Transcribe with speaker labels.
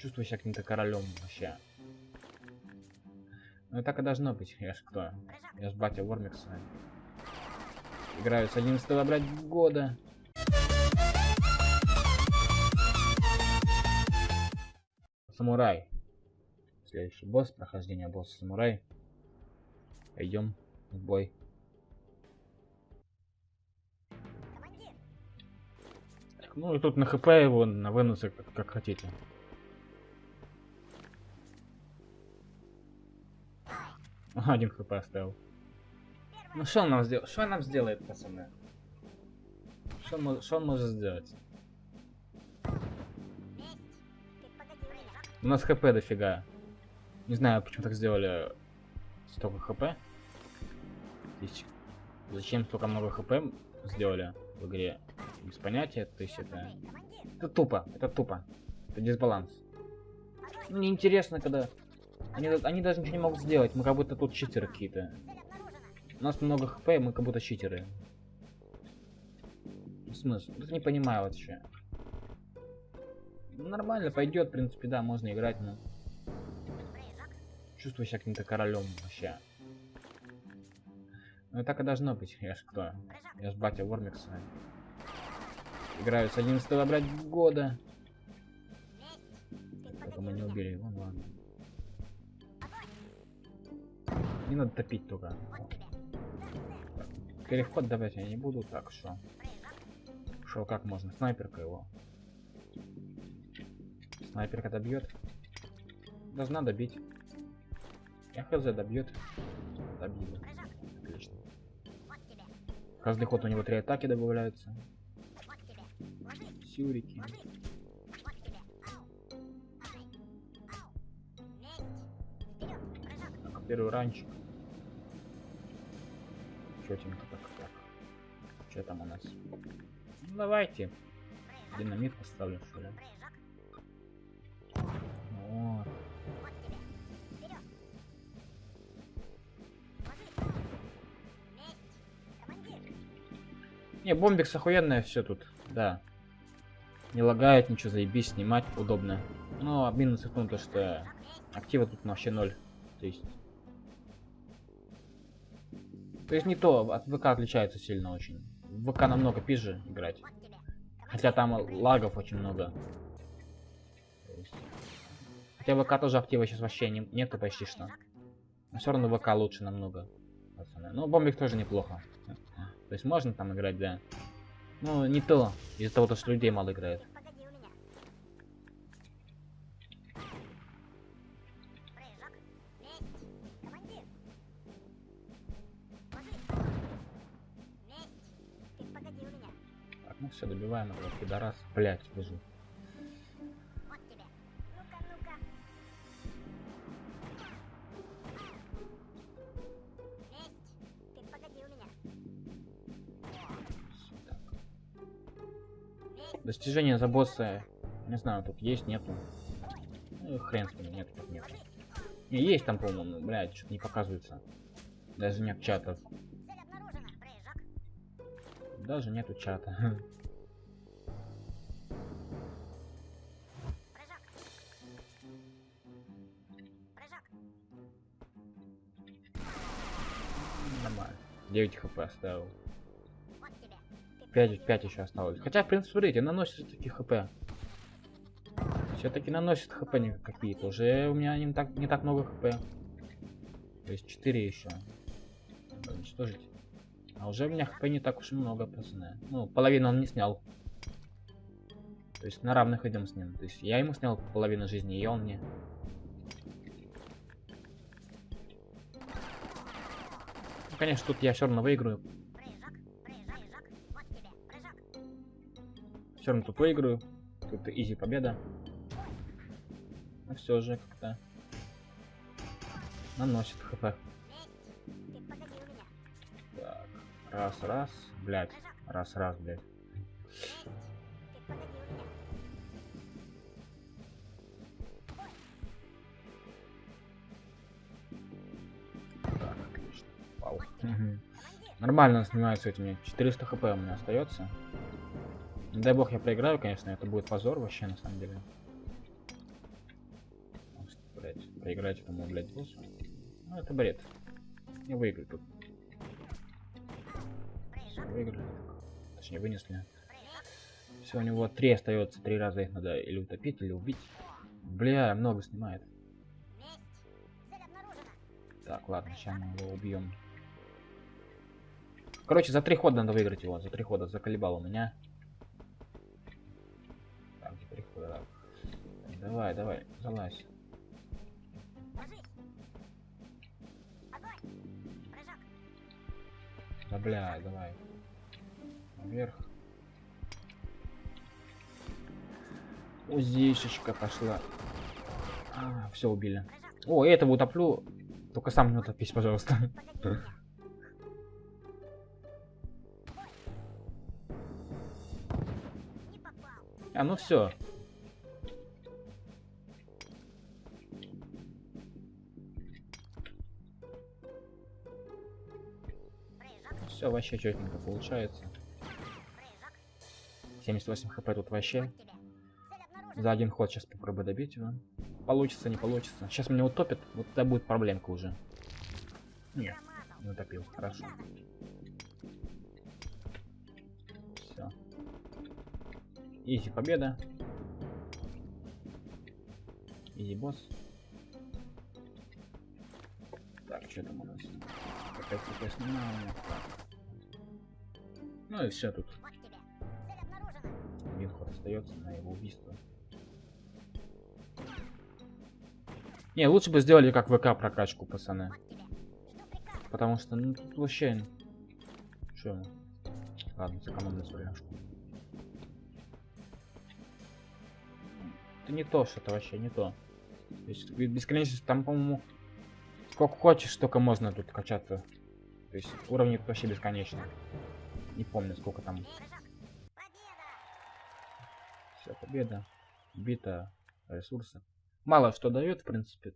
Speaker 1: Чувствую себя каким-то королем вообще. Ну так и должно быть. Я ж кто? Я ж батя Вормикса. Играю с 11 блядь, года. Самурай. Следующий босс, прохождение босса самурай. Пойдем в бой. Ну и тут на хп его, на вынусы, как, как хотите. Ага, Один хп оставил. Ну что он нам сделает? Что он нам сделает, пацаны? Что он, что он может сделать? У нас хп дофига. Не знаю, почему так сделали столько хп. Зачем столько много хп сделали в игре? Без понятия, то есть это... Это тупо, это тупо. Это дисбаланс. Ну, неинтересно, когда... Они, они даже ничего не могут сделать, мы как будто тут читеры какие-то. У нас много хп, мы как будто читеры. Смысл? Вот не понимаю вообще. Ну, Нормально, пойдет, в принципе, да, можно играть, но... Чувствую себя каким-то королем вообще. Ну так и должно быть. Я ж кто? Я ж батя Вормикса. Играю с 11 блядь, года. Только мы не убили его, ну ладно. Не надо топить только. Переход давать я не буду, так что. Шо, как можно? Снайперка его. Снайперка добьет. Должна добить. Я хз добьет. Добила. Отлично. Каждый ход у него три атаки добавляются. Сюрики. Первый ранчик. Четенько так, так. Что там у нас? Ну, давайте. Динамит поставлю, что ли. Вот. Не, бомбикс охуенная все тут, да. Не лагает, ничего заебись, снимать удобно. Но минус в том, то, что актива тут вообще ноль. То есть... То есть не то, от ВК отличается сильно очень. В ВК намного пизже играть. Хотя там лагов очень много. Хотя ВК тоже актива сейчас вообще не, нету почти что. Но все равно ВК лучше намного. Пацаны. Ну, бомбик тоже неплохо. То есть можно там играть, да. Ну, не то. Из-за того, что людей мало играет. Ну все, добиваем этого пидорас. Блять, бежу. Всё так. Достижения за босса. Не знаю, тут есть, нету. Ну, хрен с ним, нет, тут нет. Не, есть там, по-моему, блядь, что-то не показывается. Даже нет чатов. Даже нету чата. Нормально. 9 хп оставил. 5, 5 еще осталось. Хотя, в принципе, смотрите, наносит таки хп. Все-таки наносит хп какие-то. Уже у меня не так, не так много хп. То есть 4 еще. Уничтожить. А уже у меня хп не так уж много, пацаны. Ну, половину он не снял. То есть на равных идем с ним. То есть я ему снял половину жизни, и он мне. Ну, конечно, тут я все равно выиграю. Все равно тут выиграю. Тут изи победа. Но все же как-то наносит хп. Раз, раз, блять, раз, раз, блять. Так, отлично. Вау. Мгм. Нормально снимают с этими. 400 хп у меня остается. Не дай бог я проиграю, конечно, это будет позор вообще на самом деле. поиграть этому, блядь, боссу. Ну, это бред. Не выиграли тут. Выиграли. Точнее, вынесли. Все, у него три остается. Три раза их надо или утопить, или убить. Бля, много снимает. Так, ладно, сейчас мы его убьем. Короче, за три хода надо выиграть его. За три хода заколебал у меня. Так, за три хода. так. Давай, давай, залазь. Да бля, давай. Наверх. Узишечка пошла. А, все убили. О, этого утоплю. Только сам не утопись, пожалуйста. А, ну все. Все вообще четенько получается. 78 хп тут вообще. За один ход сейчас попробую добить его. Получится, не получится. Сейчас меня утопит, вот это будет проблемка уже. Нет, не утопил, хорошо. Все. Изи победа. Изи босс. Так, что там у нас? Опять я снимаю. Ну и все тут. Ход остается на его убийство. Не, лучше бы сделали как ВК прокачку, пацаны. Потому что, ну, тут вообще... Чё? Ладно, сэкономлю соляшку. Это не то, что-то вообще не то. То есть бесконечность там, по-моему, сколько хочешь, столько можно тут качаться. То есть уровни вообще бесконечные. Не помню, сколько там. Победа. Бита ресурсы. Мало что дает, в принципе.